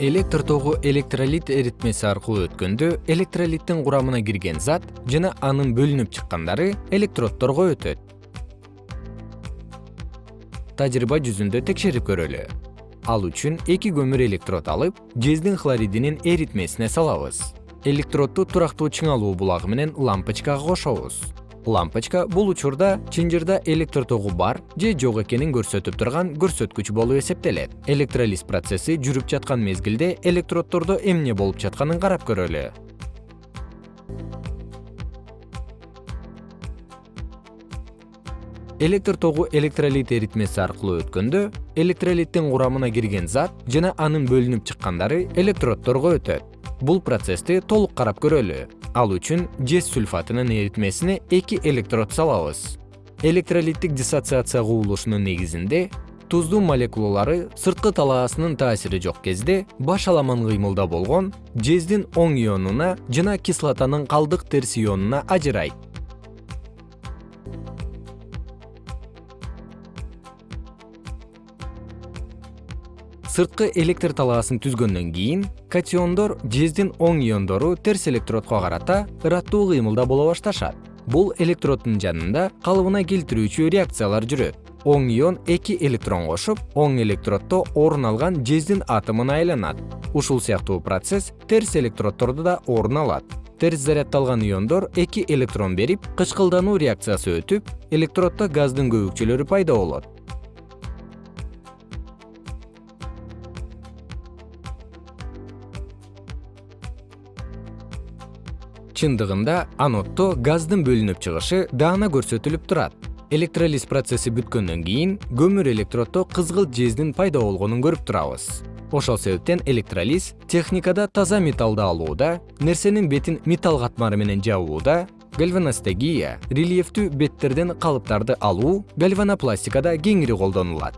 электр тогу электролит эритмеси аркылуу өткөндө электролиттин курамына кирген зат жана анын бөлүнүп чыккандары электроддорго өтөт. Тажрыйба жүзүндө текшерип көрөлү. Ал үчүн эки көмүр электрод алып жездин хлоридинин эритмесине салабыз. Электродду турактуу чыңалуу булагы менен лампочкага кошобуз лампочка бул учурда чынжырда электр тогу бар же жок экенин көрсөтүп турган көрсөткүч болуп эсептелет. Электролиз процесси жүрүп жаткан мезгилде электроддордо эмне болуп жатканын карап көрөлү. Электр тогу электролит эритмеси аркылуу өткөндө электролиттин курамына кирген зат жана анын бөлүнүп чыккандары электроддорго өтөт. Бул процессти толук карап көрөлү ал үчүн жез сульфатынын эритмесине эки электрод салабыз. Электролиттик диссоциация кубулушунун негизинде туздуу молекулалары сырткы талаасынын таасири жок кезде баш аламан кыймылда болгон жездин оң ионуна жана кислотанын калдык терс ионуна ажырайт сырткы электр талаасын түзгөндөн кийин катиондор жездин оң иондору терс электродко карата ыраттуу кыймылда боло башташат. Бул электроддун жанында калыбына келтирүүчү реакциялар жүрөт. Оң ион эки электрон кошуп оң электроддо орун алган жездин атомуна айланат. Ушул сыяктуу процесс терс электроддордо да орун алат. Терс заряддалган иондор эки электрон берип кычкылдануу реакциясы өтүп электроддо газдын көбүкчөлөрү пайда болот чындыгында аноддо газдын бөлүнүп чыгышы даана көрсөтүлүп турат. Электролиз процесси бүткөндөн кийин көмүр электроддо кызгылт жездин пайда болгонун көрүп турабыз. Ошол себептен электролиз техникада таза металлды алууда нерсенин бетин металл катмары менен жабууда гальваностегия рельефтүү беттерден калыптарды алуу гальванопластикада кеңири колдонулат